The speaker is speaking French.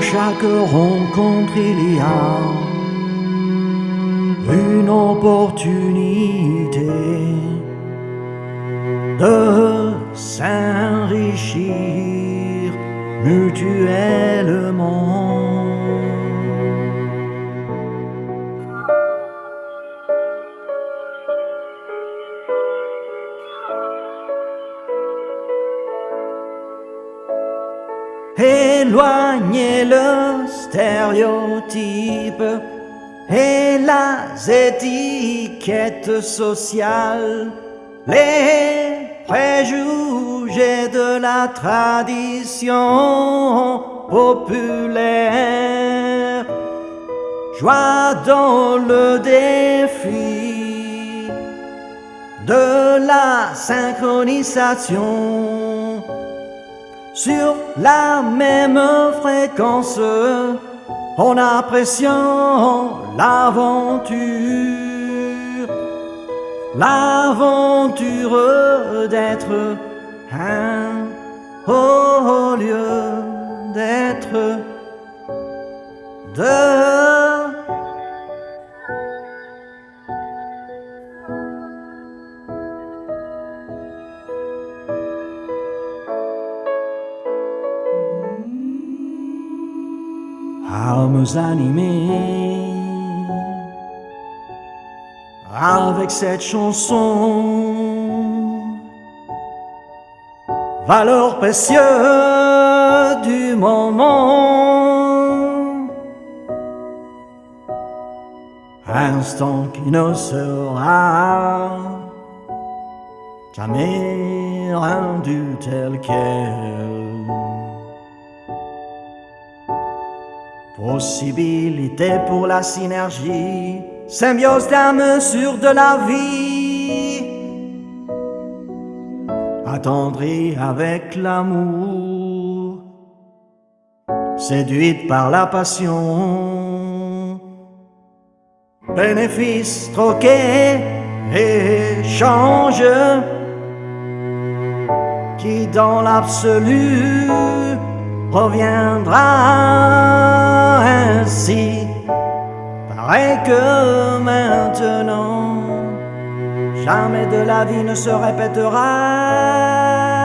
chaque rencontre il y a une opportunité de s'enrichir mutuellement. Éloignez le stéréotype et las étiquettes sociales, les préjugés de la tradition populaire. Joie dans le défi de la synchronisation sur la même fréquence en appréciant l'aventure, l'aventure d'être un au lieu d'être deux. Âmes animées avec cette chanson, valeur précieuse du moment, instant qui ne sera jamais rendu tel quel. Possibilité pour la synergie, symbiose d'âme sur de la vie. Attendrie avec l'amour, séduite par la passion. Bénéfice troqué, échange, qui dans l'absolu reviendra que maintenant, jamais de la vie ne se répétera.